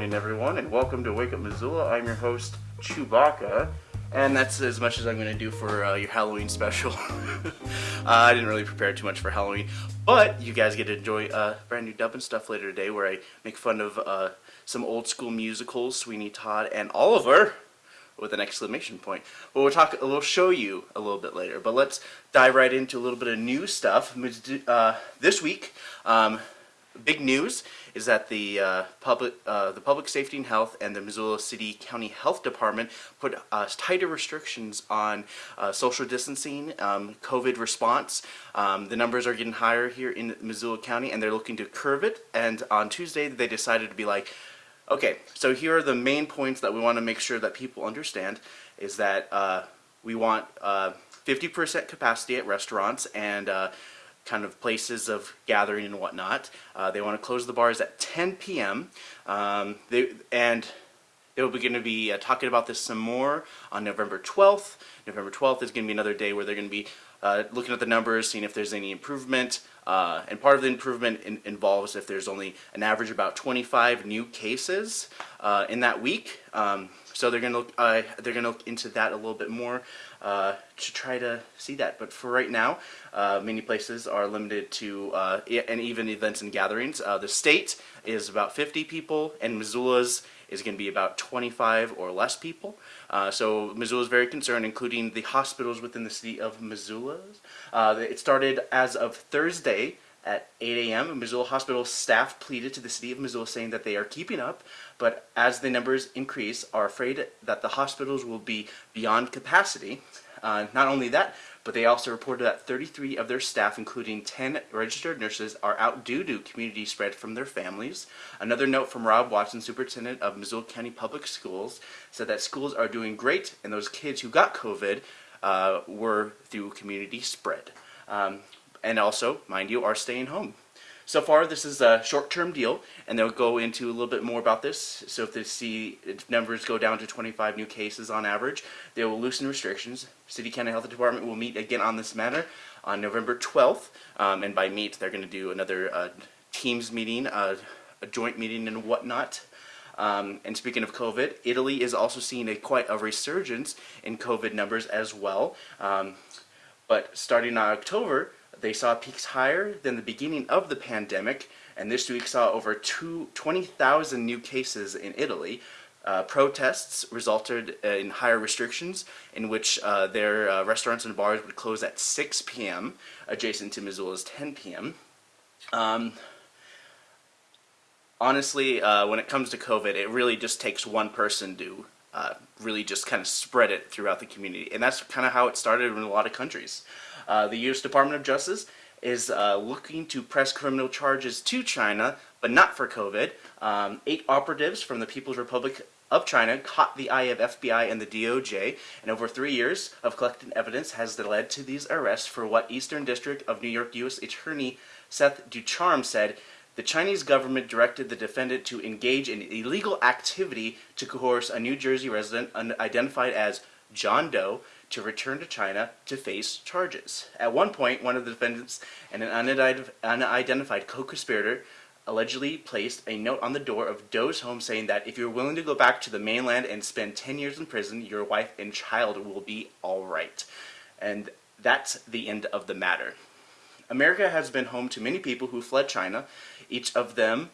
morning, everyone, and welcome to Wake Up Missoula. I'm your host, Chewbacca, and that's as much as I'm going to do for uh, your Halloween special. uh, I didn't really prepare too much for Halloween, but you guys get to enjoy uh, brand new dub and stuff later today where I make fun of uh, some old school musicals, Sweeney Todd and Oliver, with an exclamation point. But we'll talk, we'll show you a little bit later. But let's dive right into a little bit of new stuff. Uh, this week, um, big news is that the uh, public, uh, the public safety and health and the Missoula City County Health Department put uh, tighter restrictions on uh, social distancing, um, COVID response. Um, the numbers are getting higher here in Missoula County, and they're looking to curve it. And on Tuesday, they decided to be like, okay, so here are the main points that we want to make sure that people understand: is that uh, we want 50% uh, capacity at restaurants and kind of places of gathering and whatnot. Uh, they want to close the bars at 10 p.m. Um, they, and they will be going to be uh, talking about this some more on November 12th. November 12th is going to be another day where they're going to be uh, looking at the numbers, seeing if there's any improvement. Uh, and part of the improvement in, involves if there's only an average about 25 new cases uh, in that week. Um, so they're going to look, uh, they're going to look into that a little bit more uh, to try to see that. But for right now, uh, many places are limited to uh, and even events and gatherings. The state is about 50 people, and Missoula's is going to be about 25 or less people. Uh, so Missoula is very concerned, including the hospitals within the city of Missoula. Uh, it started as of Thursday at 8 a.m. Missoula Hospital staff pleaded to the city of Missoula saying that they are keeping up, but as the numbers increase, are afraid that the hospitals will be beyond capacity. Uh, not only that, but they also reported that 33 of their staff, including 10 registered nurses, are out due to community spread from their families. Another note from Rob Watson, superintendent of Missoula County Public Schools, said that schools are doing great, and those kids who got COVID uh, were through community spread. Um, and also, mind you, are staying home. So far, this is a short-term deal, and they'll go into a little bit more about this. So if they see numbers go down to 25 new cases on average, they will loosen restrictions. City County Health Department will meet again on this matter on November 12th, um, and by meet, they're going to do another uh, Teams meeting, uh, a joint meeting and whatnot. Um, and speaking of COVID, Italy is also seeing a quite a resurgence in COVID numbers as well. Um, but starting in October, they saw peaks higher than the beginning of the pandemic, and this week saw over 20,000 new cases in Italy. Uh, protests resulted in higher restrictions in which uh, their uh, restaurants and bars would close at 6 p.m. adjacent to Missoula's 10 p.m. Um, honestly, uh, when it comes to COVID, it really just takes one person to uh, really just kind of spread it throughout the community. And that's kind of how it started in a lot of countries. Uh, the U.S. Department of Justice is uh, looking to press criminal charges to China, but not for COVID. Um, eight operatives from the People's Republic of China caught the eye of FBI and the DOJ, and over three years of collecting evidence has led to these arrests for what Eastern District of New York U.S. Attorney Seth Ducharme said the Chinese government directed the defendant to engage in illegal activity to coerce a New Jersey resident identified as John Doe to return to China to face charges. At one point, one of the defendants and an unidentified co-conspirator allegedly placed a note on the door of Doe's home saying that if you're willing to go back to the mainland and spend 10 years in prison, your wife and child will be alright. And that's the end of the matter. America has been home to many people who fled China. Each of them,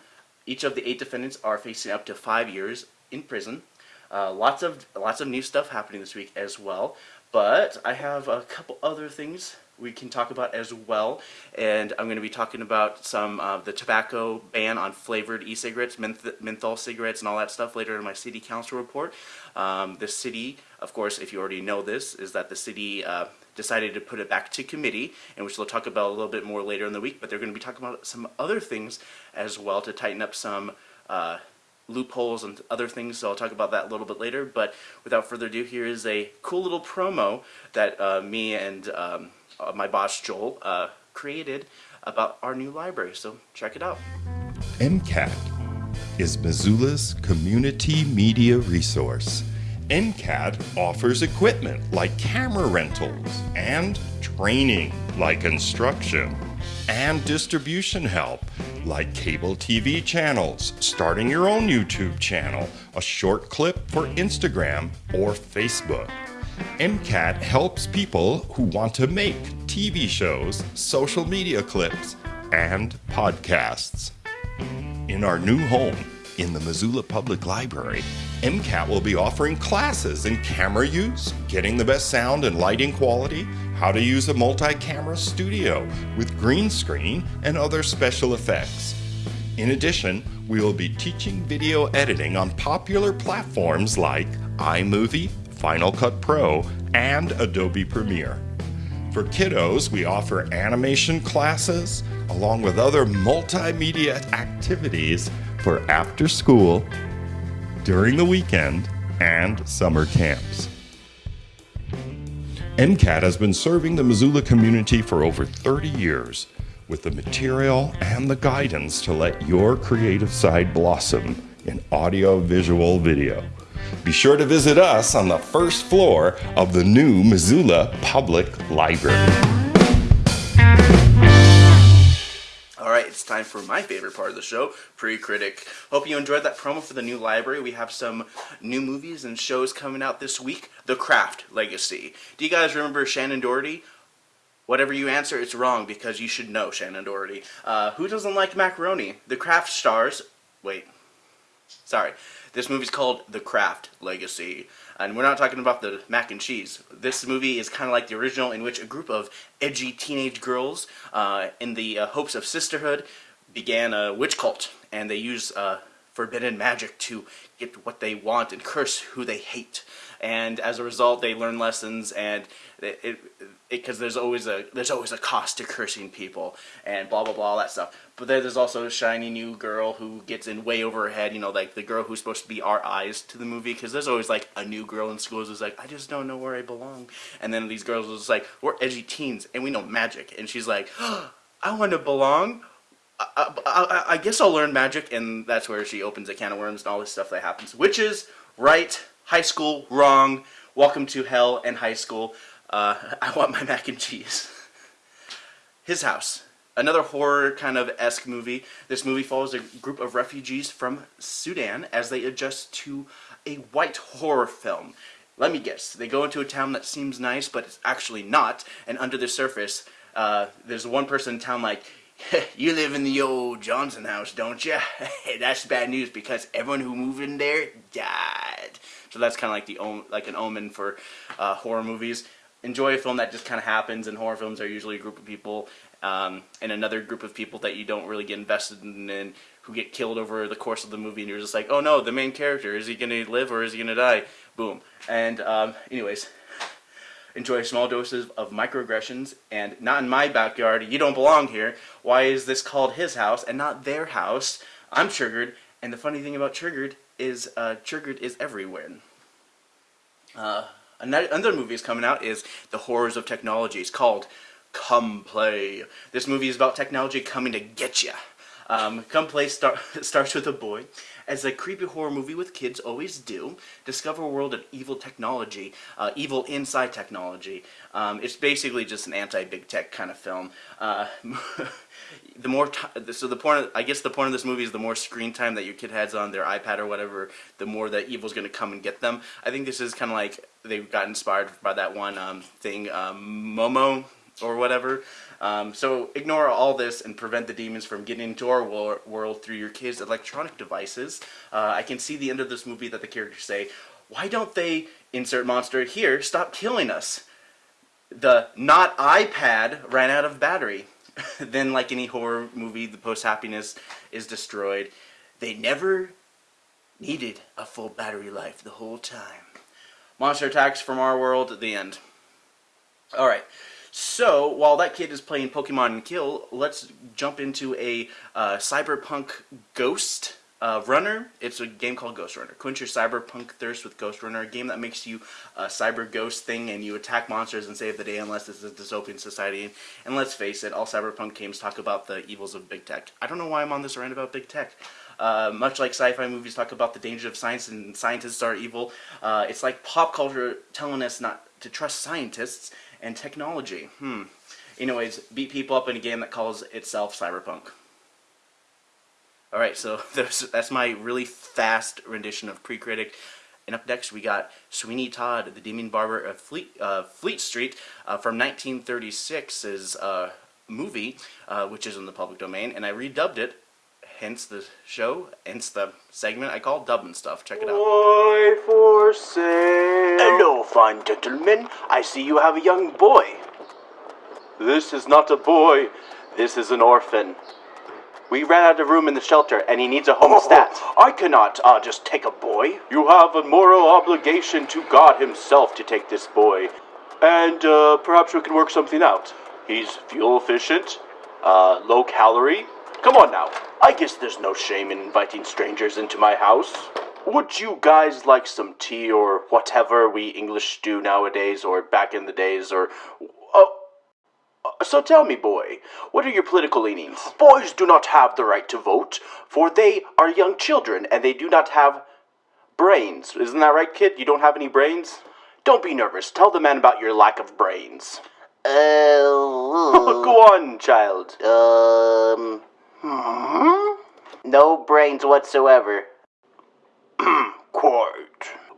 each of the eight defendants are facing up to five years in prison. Uh, lots of lots of new stuff happening this week as well. But I have a couple other things we can talk about as well. And I'm going to be talking about some of uh, the tobacco ban on flavored e-cigarettes, menth menthol cigarettes, and all that stuff later in my city council report. Um, the city, of course, if you already know this, is that the city uh, decided to put it back to committee, and which they'll talk about a little bit more later in the week. But they're going to be talking about some other things as well to tighten up some uh, loopholes and other things, so I'll talk about that a little bit later. But without further ado, here is a cool little promo that uh, me and um, uh, my boss Joel uh, created about our new library. So check it out. MCAT is Missoula's community media resource. MCAT offers equipment like camera rentals and training like instruction and distribution help like cable TV channels, starting your own YouTube channel, a short clip for Instagram or Facebook. MCAT helps people who want to make TV shows, social media clips, and podcasts. In our new home, in the Missoula Public Library, MCAT will be offering classes in camera use, getting the best sound and lighting quality, how to use a multi-camera studio with green screen and other special effects. In addition, we will be teaching video editing on popular platforms like iMovie, Final Cut Pro, and Adobe Premiere. For kiddos, we offer animation classes along with other multimedia activities for after school, during the weekend, and summer camps. MCAT has been serving the Missoula community for over 30 years with the material and the guidance to let your creative side blossom in audio, visual, video. Be sure to visit us on the first floor of the new Missoula Public Library. Time for my favorite part of the show, Pre-Critic. Hope you enjoyed that promo for the new library. We have some new movies and shows coming out this week. The Craft Legacy. Do you guys remember Shannen Doherty? Whatever you answer, it's wrong because you should know Shannen Doherty. Uh, who doesn't like macaroni? The Craft stars. Wait. Sorry. This movie's called The Craft Legacy. And we're not talking about the mac and cheese. This movie is kind of like the original in which a group of edgy teenage girls, uh, in the uh, hopes of sisterhood, began a witch cult. And they use uh, forbidden magic to get what they want and curse who they hate. And as a result, they learn lessons and it, because there's always a there's always a cost to cursing people and blah blah blah all that stuff. But then there's also a shiny new girl who gets in way over her head. You know, like the girl who's supposed to be our eyes to the movie. Because there's always like a new girl in schools who's like, I just don't know where I belong. And then these girls are just like, we're edgy teens and we know magic. And she's like, oh, I want to belong. I, I, I, guess I'll learn magic, and that's where she opens a can of worms and all this stuff that happens. Witches, right? High school, wrong. Welcome to hell and high school. Uh, I want my mac and cheese. His House. Another horror kind of esque movie. This movie follows a group of refugees from Sudan as they adjust to a white horror film. Let me guess. They go into a town that seems nice, but it's actually not. And under the surface, uh, there's one person in town like, you live in the old Johnson house, don't you? that's bad news because everyone who moved in there died. So that's kind of like the like an omen for uh, horror movies enjoy a film that just kind of happens, and horror films are usually a group of people um, and another group of people that you don't really get invested in and who get killed over the course of the movie, and you're just like, oh no, the main character, is he going to live or is he going to die? Boom. And um, anyways, enjoy small doses of microaggressions, and not in my backyard, you don't belong here. Why is this called his house and not their house? I'm triggered, and the funny thing about triggered is uh, triggered is everywhere. Uh, Another movie is coming out is The Horrors of Technology. It's called Come Play. This movie is about technology coming to get you. Um, Come Play start, starts with a boy. As a creepy horror movie with kids always do, discover a world of evil technology, uh, evil inside technology. Um, it's basically just an anti-big tech kind of film. Uh, the more so the point of, I guess the point of this movie is the more screen time that your kid has on their iPad or whatever, the more that evil's going to come and get them. I think this is kind of like they got inspired by that one um, thing, um, Momo or whatever. Um, so ignore all this and prevent the demons from getting into our wor world through your kids' electronic devices. Uh, I can see the end of this movie that the characters say, why don't they, insert monster here, stop killing us? The not iPad ran out of battery. then like any horror movie, the post-happiness is destroyed. They never needed a full battery life the whole time. Monster attacks from our world at the end. Alright, so while that kid is playing Pokemon and Kill, let's jump into a uh, cyberpunk ghost uh, Runner, it's a game called Ghostrunner. Quench your cyberpunk thirst with Ghostrunner, a game that makes you a cyber ghost thing and you attack monsters and save the day unless it's a dystopian society. And let's face it, all cyberpunk games talk about the evils of big tech. I don't know why I'm on this rant about big tech. Uh, much like sci-fi movies talk about the danger of science and scientists are evil, uh, it's like pop culture telling us not to trust scientists and technology. Hmm. Anyways, beat people up in a game that calls itself cyberpunk. All right, so that's my really fast rendition of Pre-Critic. And up next, we got Sweeney Todd, the Demon Barber of Fleet, uh, Fleet Street uh, from 1936's uh, movie, uh, which is in the public domain. And I redubbed it, hence the show, hence the segment I call Dubbing Stuff. Check it out. Boy for sale. Hello, fine gentlemen. I see you have a young boy. This is not a boy. This is an orphan. We ran out of room in the shelter, and he needs a home stat. I cannot uh, just take a boy. You have a moral obligation to God Himself to take this boy, and uh, perhaps we can work something out. He's fuel efficient, uh, low calorie. Come on now. I guess there's no shame in inviting strangers into my house. Would you guys like some tea or whatever we English do nowadays, or back in the days, or oh, so tell me, boy, what are your political leanings? Boys do not have the right to vote, for they are young children and they do not have brains. Isn't that right, kid? You don't have any brains? Don't be nervous. Tell the man about your lack of brains. Uh, Go on, child. um, no brains whatsoever. Quite.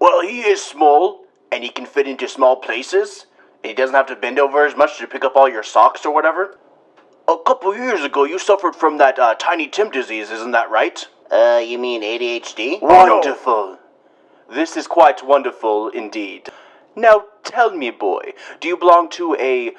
Well, he is small, and he can fit into small places, and he doesn't have to bend over as much to pick up all your socks or whatever. A couple years ago, you suffered from that uh, Tiny Tim disease, isn't that right? Uh, you mean ADHD? Wonderful. This is quite wonderful indeed. Now, tell me, boy, do you belong to a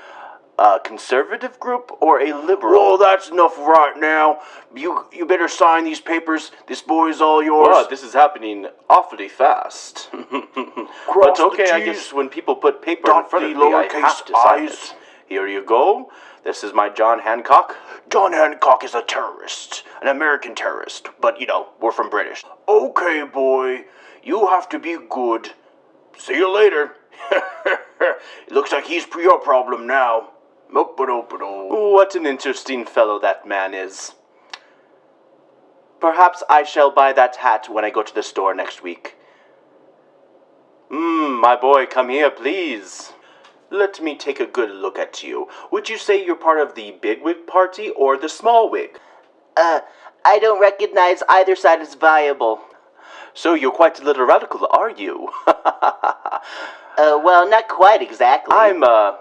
uh, conservative group or a liberal? Oh, that's enough right now. You you better sign these papers. This boy's all yours. Wow, this is happening awfully fast. but okay, I guess when people put paper in front of me, I have to sign it. Here you go. This is my John Hancock. John Hancock is a terrorist, an American terrorist, but you know, we're from British. Okay, boy, you have to be good. See you later. it looks like he's your problem now. What an interesting fellow that man is. Perhaps I shall buy that hat when I go to the store next week. Mmm, my boy, come here, please. Let me take a good look at you. Would you say you're part of the big wig party or the small wig? Uh, I don't recognize either side as viable. So you're quite a little radical, are you? uh, well, not quite exactly. I'm a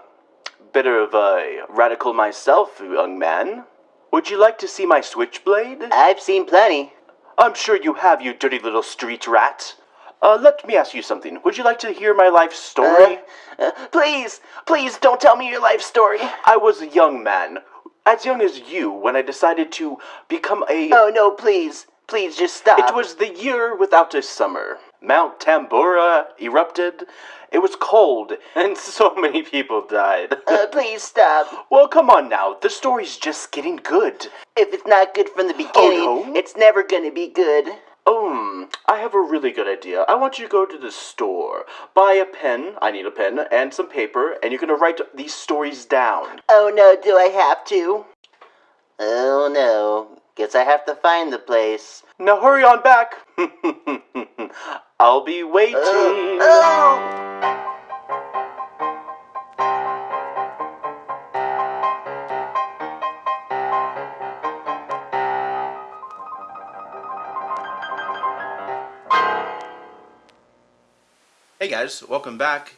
bit of a radical myself, young man. Would you like to see my switchblade? I've seen plenty. I'm sure you have, you dirty little street rat. Uh, let me ask you something. Would you like to hear my life story? Uh, uh, please, please don't tell me your life story. I was a young man, as young as you, when I decided to become a. Oh, no, please. Please just stop. It was the year without a summer. Mount Tambora erupted. It was cold, and so many people died. uh, please stop. Well, come on now. The story's just getting good. If it's not good from the beginning, Oh, no? it's never gonna be good. Um, I have a really good idea. I want you to go to the store, buy a pen, I need a pen, and some paper, and you're gonna write these stories down. Oh no, do I have to? Oh no. Guess I have to find the place. Now hurry on back. I'll be waiting. Oh! Hey guys, welcome back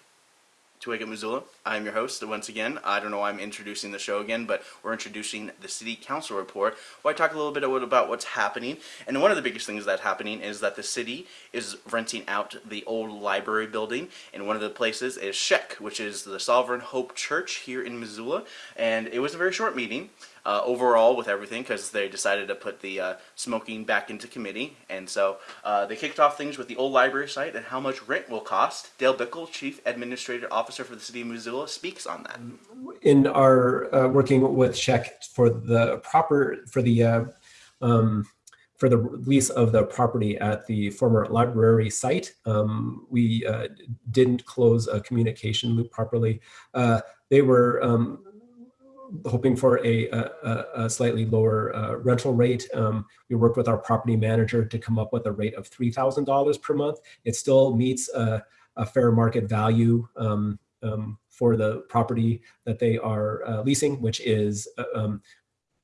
to Wake Up Missoula. I'm your host once again. I don't know why I'm introducing the show again, but we're introducing the City Council report where I talk a little bit about what's happening. And one of the biggest things that's happening is that the city is renting out the old library building. And one of the places is Shek, which is the Sovereign Hope Church here in Missoula. And it was a very short meeting uh, overall with everything because they decided to put the uh, smoking back into committee. And so uh, they kicked off things with the old library site and how much rent will cost. Dale Bickell, Chief Administrative Officer for the City of Missoula, speaks on that. in our uh, working with Czech for the proper for the uh, um, for the lease of the property at the former library site, um, we uh, didn't close a communication loop properly. Uh, they were um, hoping for a, a, a slightly lower uh, rental rate. Um, we worked with our property manager to come up with a rate of $3,000 per month. It still meets a, a fair market value um, um, for the property that they are uh, leasing, which is uh, um,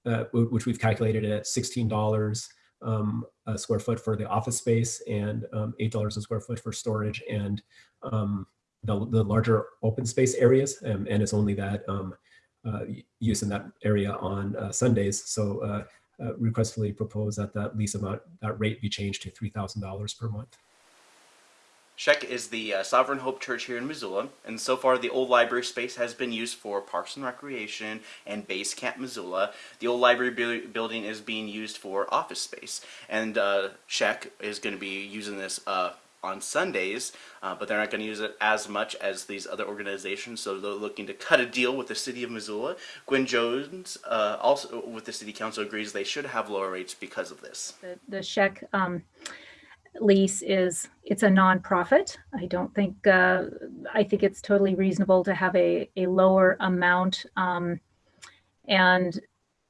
uh, which we've calculated at $16 um, a square foot for the office space and um, $8 a square foot for storage and the, the larger open space areas. And it's only that uh, use in that area on uh, Sundays. So uh, uh, requestfully propose that that lease amount, that rate be changed to $3,000 per month. Sheck is the uh, Sovereign Hope Church here in Missoula, and so far the old library space has been used for Parks and Recreation and Base Camp Missoula. The old library bu building is being used for office space, and uh, is going to be using this uh, on Sundays, uh, but they're not going to use it as much as these other organizations, so they're looking to cut a deal with the city of Missoula. Gwen Jones, uh, also with the city council, agrees they should have lower rates because of this. The, the Sheck um, lease is, it's a nonprofit. I don't think, uh, I think it's totally reasonable to have a, a lower amount. Um, and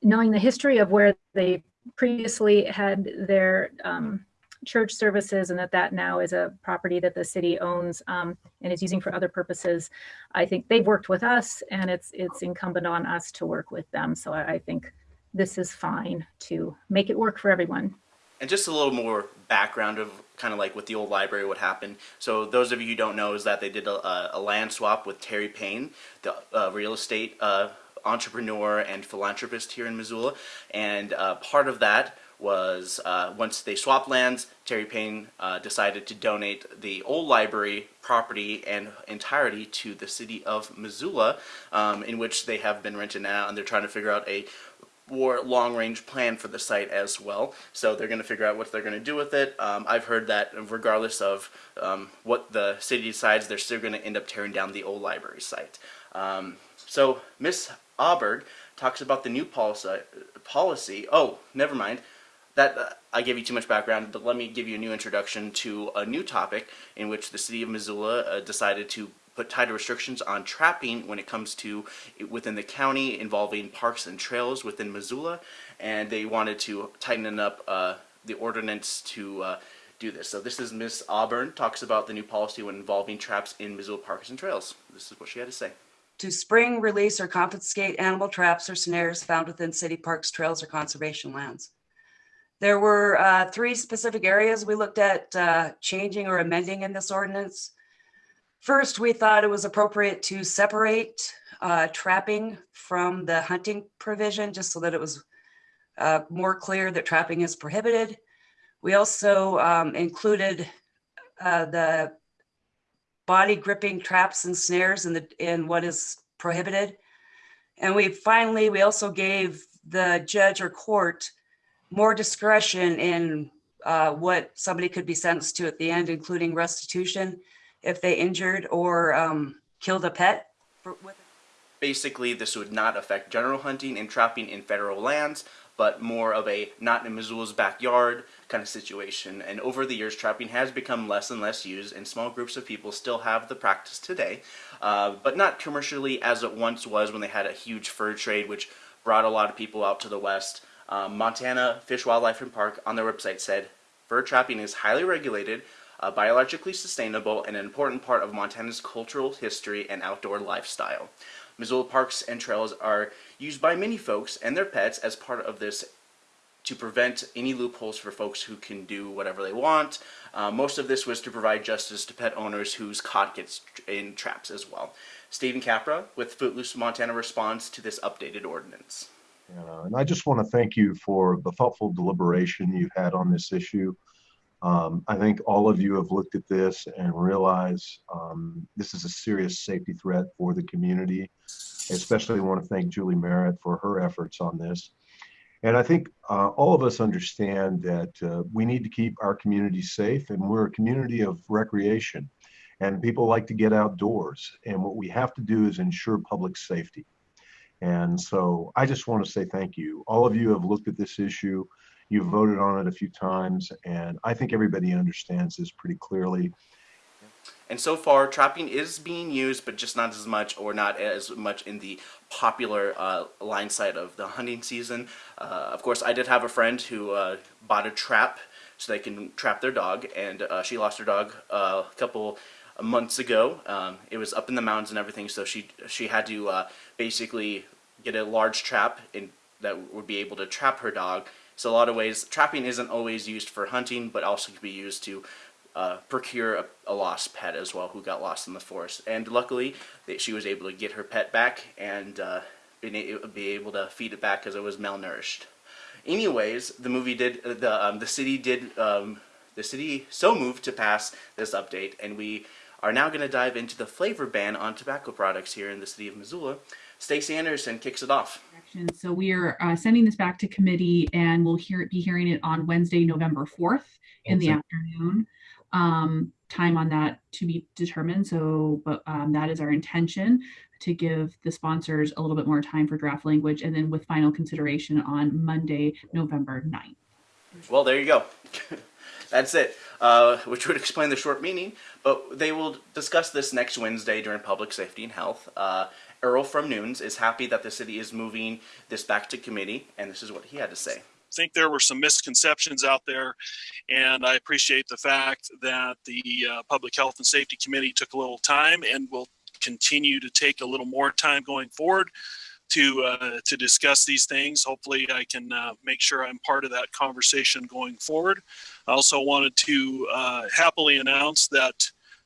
knowing the history of where they previously had their um, church services and that that now is a property that the city owns um, and is using for other purposes, I think they've worked with us and it's, it's incumbent on us to work with them. So I, I think this is fine to make it work for everyone. And just a little more background of kind of like with the old library what happened. So those of you who don't know is that they did a, a land swap with Terry Payne, the uh, real estate uh, entrepreneur and philanthropist here in Missoula. And uh, part of that was uh, once they swapped lands, Terry Payne uh, decided to donate the old library property and entirety to the city of Missoula, um, in which they have been rented now, and they're trying to figure out a more long-range plan for the site as well. So they're going to figure out what they're going to do with it. Um, I've heard that regardless of um, what the city decides, they're still going to end up tearing down the old library site. Um, so Miss Auberg talks about the new policy. Policy. Oh, never mind. That uh, I gave you too much background, but let me give you a new introduction to a new topic in which the city of Missoula uh, decided to put tighter restrictions on trapping when it comes to within the county involving parks and trails within Missoula, and they wanted to tighten up uh, the ordinance to uh, do this. So this is Miss Auburn talks about the new policy when involving traps in Missoula parks and trails. This is what she had to say. To spring, release, or confiscate animal traps or snares found within city parks, trails, or conservation lands. There were uh, three specific areas we looked at uh, changing or amending in this ordinance. First, we thought it was appropriate to separate uh, trapping from the hunting provision, just so that it was uh, more clear that trapping is prohibited. We also um, included uh, the body gripping traps and snares in, the, in what is prohibited. And we finally, we also gave the judge or court more discretion in uh, what somebody could be sentenced to at the end, including restitution if they injured or um, killed a pet. For, Basically, this would not affect general hunting and trapping in federal lands, but more of a not in Missoula's backyard kind of situation. And over the years, trapping has become less and less used, and small groups of people still have the practice today, uh, but not commercially as it once was when they had a huge fur trade, which brought a lot of people out to the west. Um, Montana Fish, Wildlife, and Park on their website said, fur trapping is highly regulated, uh, biologically sustainable, and an important part of Montana's cultural history and outdoor lifestyle. Missoula parks and trails are used by many folks and their pets as part of this to prevent any loopholes for folks who can do whatever they want. Uh, most of this was to provide justice to pet owners whose caught gets in traps as well. Stephen Capra with Footloose Montana responds to this updated ordinance. Uh, and I just want to thank you for the thoughtful deliberation you've had on this issue. Um, I think all of you have looked at this and realize um, this is a serious safety threat for the community. I especially want to thank Julie Merritt for her efforts on this. And I think uh, all of us understand that uh, we need to keep our community safe, and we're a community of recreation, and people like to get outdoors. And what we have to do is ensure public safety. And so I just want to say thank you. All of you have looked at this issue. You've voted on it a few times, and I think everybody understands this pretty clearly. And so far, trapping is being used, but just not as much or not as much in the popular uh, line side of the hunting season. Uh, of course, I did have a friend who uh, bought a trap so they can trap their dog, and uh, she lost her dog uh, a couple months ago. Um, it was up in the mountains and everything, so she she had to uh, basically get a large trap in, that would be able to trap her dog So a lot of ways, trapping isn't always used for hunting, but also can be used to uh, procure a, a, lost pet as well who got lost in the forest. And luckily, she was able to get her pet back and uh, be able to feed it back because it was malnourished. Anyways, the movie did uh, the um, the city did um, the city so moved to pass this update, and we are now going to dive into the flavor ban on tobacco products here in the city of Missoula. Stacie Anderson kicks it off. So we are uh, sending this back to committee, and we'll hear be hearing it on Wednesday, November fourth in the afternoon. Um, time on that to be determined. So, but um, that is our intention to give the sponsors a little bit more time for draft language, and then with final consideration on Monday, November 9th. Well, there you go. That's it, uh, which would explain the short meaning, But they will discuss this next Wednesday during Public Safety and Health. Uh, Earl from Noon's is happy that the city is moving this back to committee, and this is what he had to say. I think there were some misconceptions out there, and I appreciate the fact that the uh, Public Health and Safety Committee took a little time and will continue to take a little more time going forward to uh, to discuss these things. Hopefully, I can uh, make sure I'm part of that conversation going forward. I also wanted to uh, happily announce that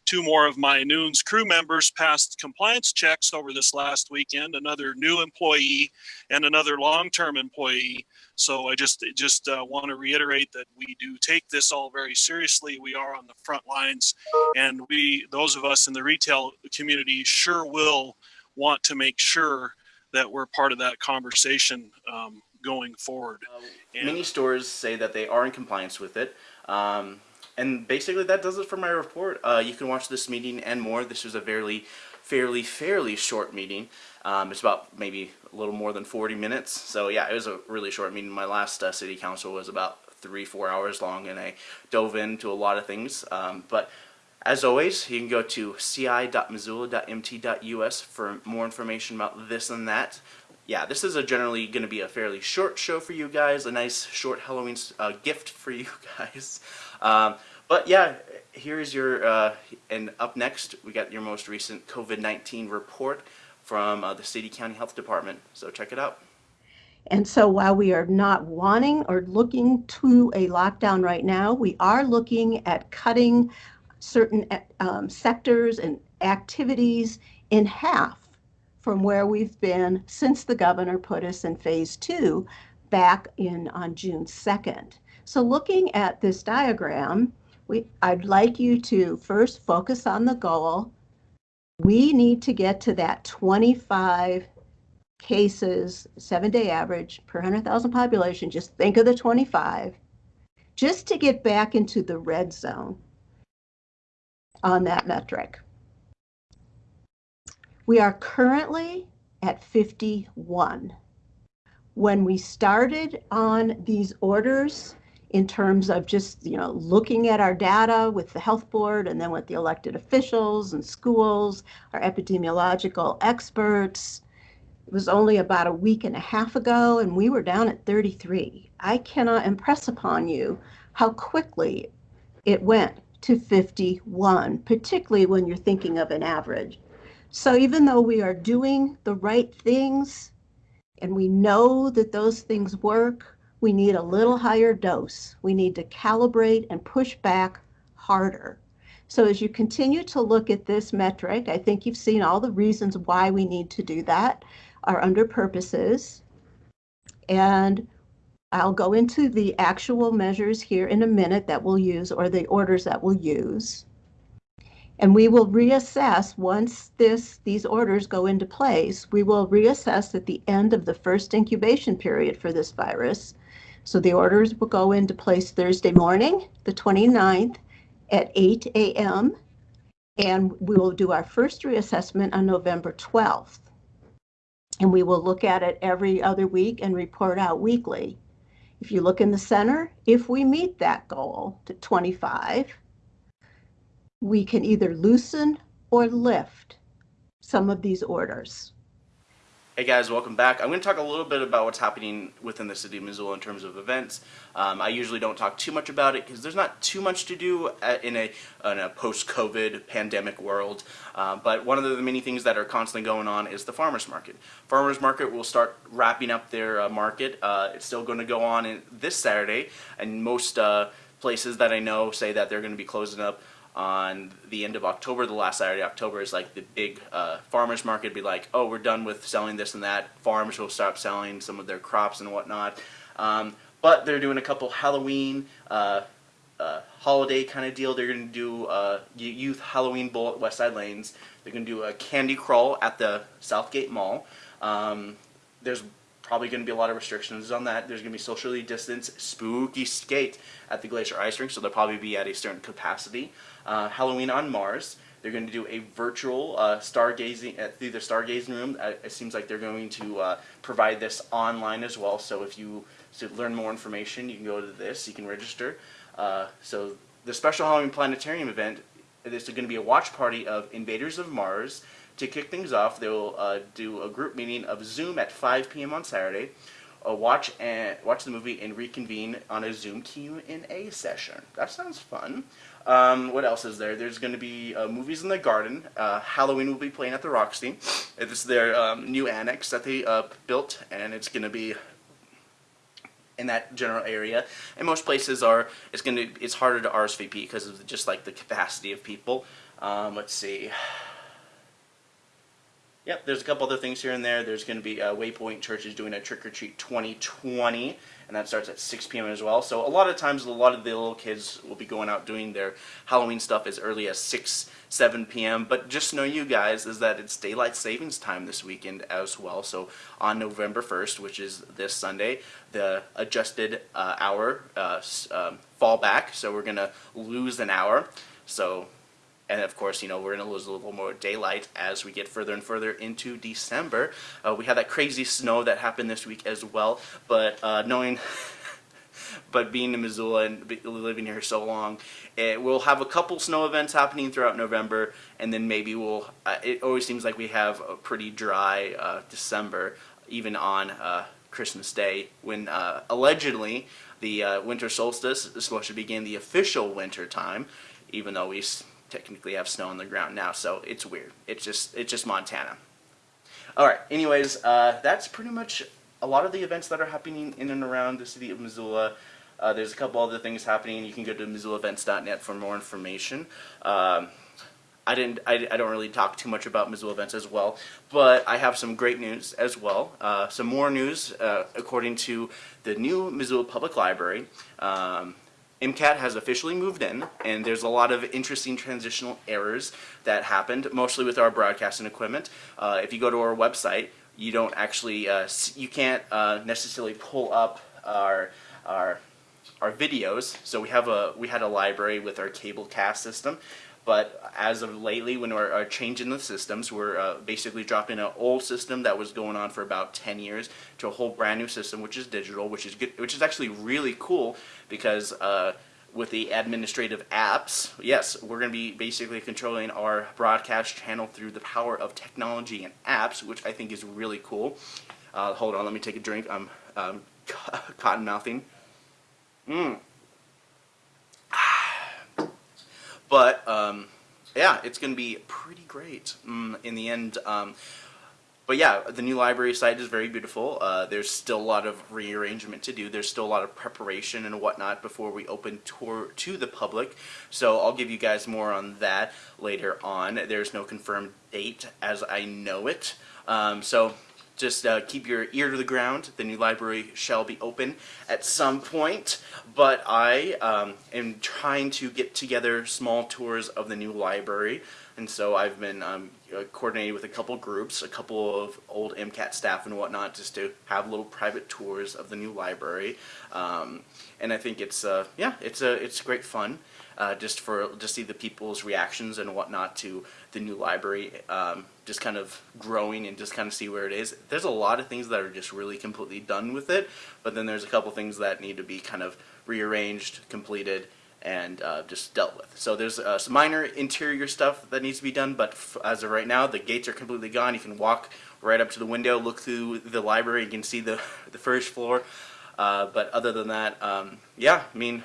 two more of my Noon's crew members passed compliance checks over this last weekend. Another new employee and another long-term employee. So I just just uh, want to reiterate that we do take this all very seriously. We are on the front lines, and we those of us in the retail community sure will want to make sure that we're part of that conversation um, going forward. Uh, many stores say that they are in compliance with it. Um, and basically that does it for my report. Uh, you can watch this meeting and more. This was a fairly, fairly, fairly short meeting. Um, it's about maybe a little more than 40 minutes. So yeah, it was a really short meeting. My last uh, city council was about three, four hours long and I dove into a lot of things. Um, but as always, you can go to ci.missoula.mt.us for more information about this and that. Yeah, this is generally going to be a fairly short show for you guys, a nice short Halloween uh, gift for you guys. Um, but yeah, here's your, uh, and up next, we got your most recent COVID-19 report from uh, the City County Health Department. So check it out. And so while we are not wanting or looking to a lockdown right now, we are looking at cutting certain um, sectors and activities in half from where we've been since the governor put us in phase two back in on June 2nd. So looking at this diagram, we, I'd like you to first focus on the goal. We need to get to that 25 cases, seven day average per 100,000 population. Just think of the 25, just to get back into the red zone on that metric. We are currently at 51. When we started on these orders, in terms of just you know looking at our data with the health board and then with the elected officials and schools our epidemiological experts it was only about a week and a half ago and we were down at 33 i cannot impress upon you how quickly it went to 51, particularly when you're thinking of an average. So even though we are doing the right things and we know that those things work, we need a little higher dose. We need to calibrate and push back harder. So as you continue to look at this metric, I think you've seen all the reasons why we need to do that are under purposes. And I'll go into the actual measures here in a minute that we'll use or the orders that we'll use. And we will reassess once this these orders go into place, we will reassess at the end of the first incubation period for this virus. So the orders will go into place Thursday morning, the 29th at 8 a.m. And we will do our first reassessment on November 12th. And we will look at it every other week and report out weekly. If you look in the center, if we meet that goal to 25, we can either loosen or lift some of these orders. Hey guys, welcome back. I'm going to talk a little bit about what's happening within the city of Missoula in terms of events. Um, I usually don't talk too much about it because there's not too much to do in a, in a post-COVID pandemic world. Uh, but one of the many things that are constantly going on is the farmers market. Farmers market will start wrapping up their uh, market. Uh, it's still going to go on this Saturday, and most uh, places that I know say that they're going to be closing up on the end of October, the last Saturday of October is like the big uh, farmers market. Be like, oh, we're done with selling this and that. Farms will stop selling some of their crops and whatnot. Um, but they're doing a couple Halloween, uh, uh, holiday kind of deal. They're going to do a youth Halloween bowl at Westside Lanes. They're going to do a candy crawl at the Southgate Mall. Um, there's probably going to be a lot of restrictions on that. There's going to be socially distanced spooky skate at the Glacier Ice Rink, so they'll probably be at a certain capacity. Uh, Halloween on Mars. They're going to do a virtual uh, stargazing at through the stargazing room. Uh, it seems like they're going to uh, provide this online as well. So if you to learn more information, you can go to this. You can register. Uh, so the special Halloween planetarium event. This is going to be a watch party of Invaders of Mars. To kick things off, they will uh, do a group meeting of Zoom at 5 p.m. on Saturday. Uh, watch and watch the movie and reconvene on a Zoom Q&A session. That sounds fun. Um, what else is there? There's going to be uh, movies in the garden. Uh, Halloween will be playing at the Roxy. It's their um, new annex that they uh, built, and it's going to be in that general area. And most places are it's going to it's harder to RSVP because of just like the capacity of people. Um, let's see. Yep, there's a couple other things here and there. There's going to be uh, Waypoint Church is doing a Trick or Treat 2020, and that starts at 6 p.m. as well. So a lot of times, a lot of the little kids will be going out doing their Halloween stuff as early as 6, 7 p.m. But just know you guys is that it's daylight savings time this weekend as well. So on November 1st, which is this Sunday, the adjusted uh, hour uh, um, fall back. So we're going to lose an hour. So and of course, you know, we're going to lose a little more daylight as we get further and further into December. Uh, we had that crazy snow that happened this week as well, but uh, knowing, but being in Missoula and living here so long, it, we'll have a couple snow events happening throughout November, and then maybe we'll, uh, it always seems like we have a pretty dry uh, December, even on uh, Christmas Day, when uh, allegedly the winter solstice is supposed to begin the official winter time, even though we technically have snow on the ground now, so it's weird. It's just it's just Montana. All right. Anyways, uh, that's pretty much a lot of the events that are happening in and around the city of Missoula. Uh, there's a couple other things happening. You can go to MissoulaEvents.net for more information. Um, I didn't. I, I, don't really talk too much about Missoula events as well, but I have some great news as well. Uh, some more news, uh, according to the new Missoula Public Library. Um, MCAT has officially moved in, and there's a lot of interesting transitional errors that happened, mostly with our broadcasting equipment. Uh, if you go to our website, you don't actually, uh, you can't uh, necessarily pull up our, our, our videos. So we have a, we had a library with our cable cast system, but as of lately, when we're uh, changing the systems, we're uh, basically dropping an old system that was going on for about 10 years to a whole brand new system, which is digital, which is good, which is actually really cool because uh, with the administrative apps, yes, we're going to be basically controlling our broadcast channel through the power of technology and apps, which I think is really cool. Uh, hold on, let me take a drink. I'm um, cotton mouthing. Mmm. But um, yeah, it's going to be pretty great mm, in the end. Um, but yeah, the new library site is very beautiful. Uh, there's still a lot of rearrangement to do. There's still a lot of preparation and whatnot before we open tour to the public. So I'll give you guys more on that later on. There's no confirmed date as I know it. Um, so just uh, keep your ear to the ground. The new library shall be open at some point, but I um, am trying to get together small tours of the new library, and so I've been um, uh, coordinating with a couple groups, a couple of old MCAT staff and whatnot, just to have little private tours of the new library. Um, and I think it's uh, yeah, it's a it's great fun. Uh, just for just see the people's reactions and whatnot to the new library, um, just kind of growing and just kind of see where it is. There's a lot of things that are just really completely done with it, but then there's a couple things that need to be kind of rearranged, completed, and uh, just dealt with. So there's uh, some minor interior stuff that needs to be done, but as of right now, the gates are completely gone. You can walk right up to the window, look through the library, you can see the the first floor. Uh, but other than that, um, yeah, I mean,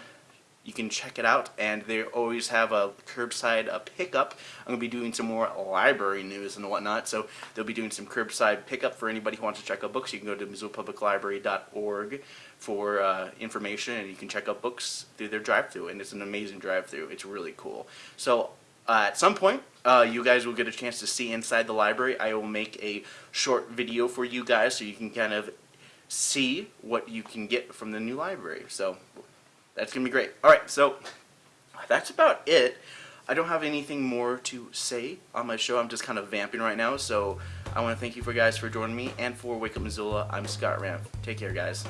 you can check it out, and they always have a curbside a pickup. I'm gonna be doing some more library news and whatnot, so they'll be doing some curbside pickup for anybody who wants to check out books. You can go to MissoulaPublicLibrary.org for uh, information, and you can check out books through their drive-through, and it's an amazing drive-through. It's really cool. So uh, at some point, uh, you guys will get a chance to see inside the library. I will make a short video for you guys so you can kind of see what you can get from the new library. So that's gonna be great. All right, so that's about it. I don't have anything more to say on my show. I'm just kind of vamping right now. So I want to thank you for guys for joining me and for Wake Up Missoula. I'm Scott Ramp. Take care, guys.